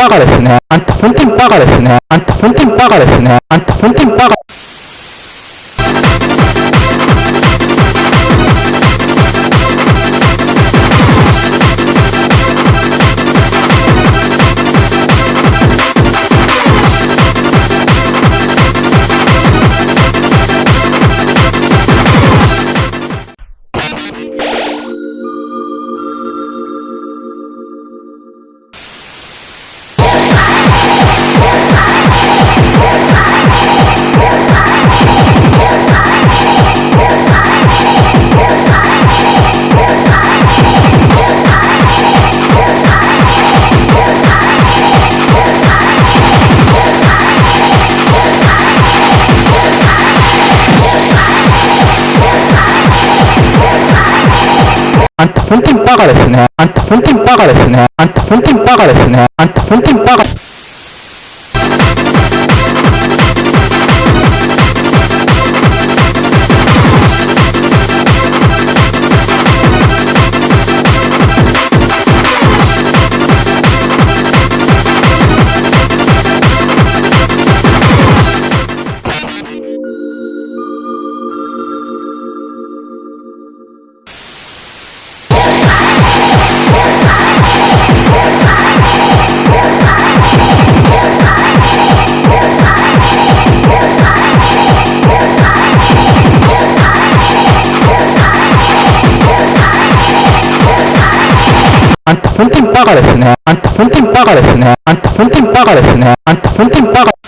バカですね。あんた本当にバカですね。あんた本当にバカですね。あんた本当にバカ。あんた本当にバカですね。あんた本当にバカですね。あんた本当にバカですね。あんた本当にバカ。あんた本当にバカですね。あんた本当にバカですね。あんた本当にバカですね。あんた本当にバカ。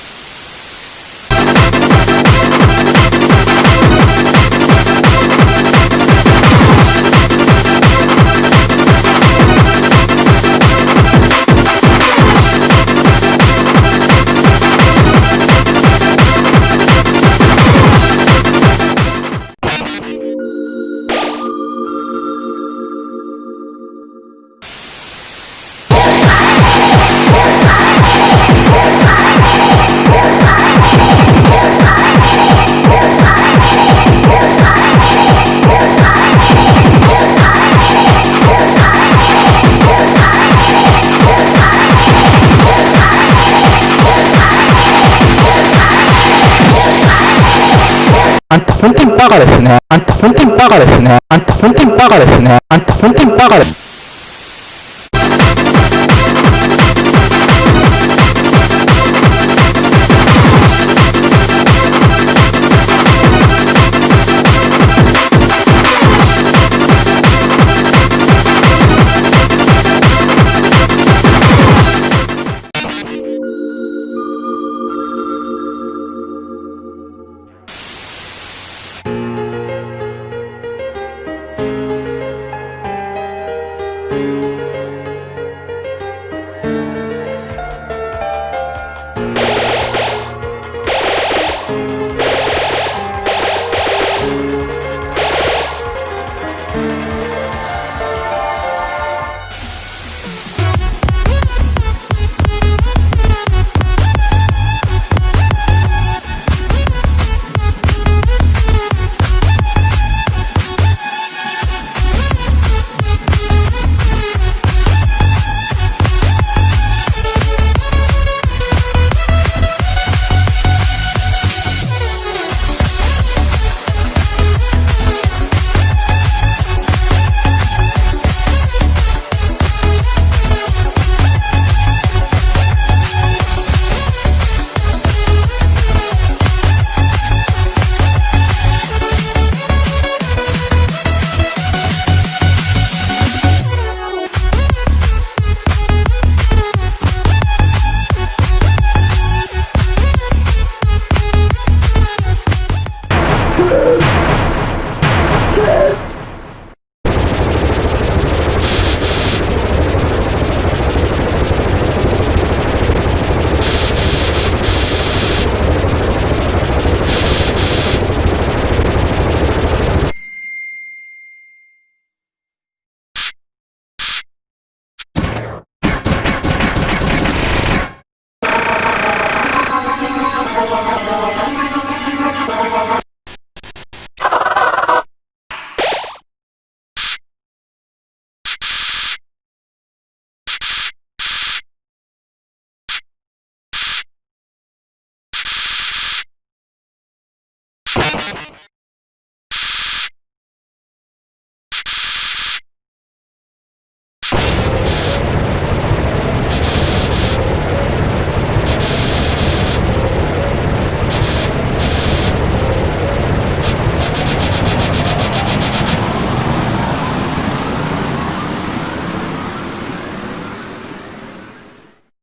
本当にバカですね。あんた本当にバカですね。あんた本当にバカですね。あんた本当にバカです。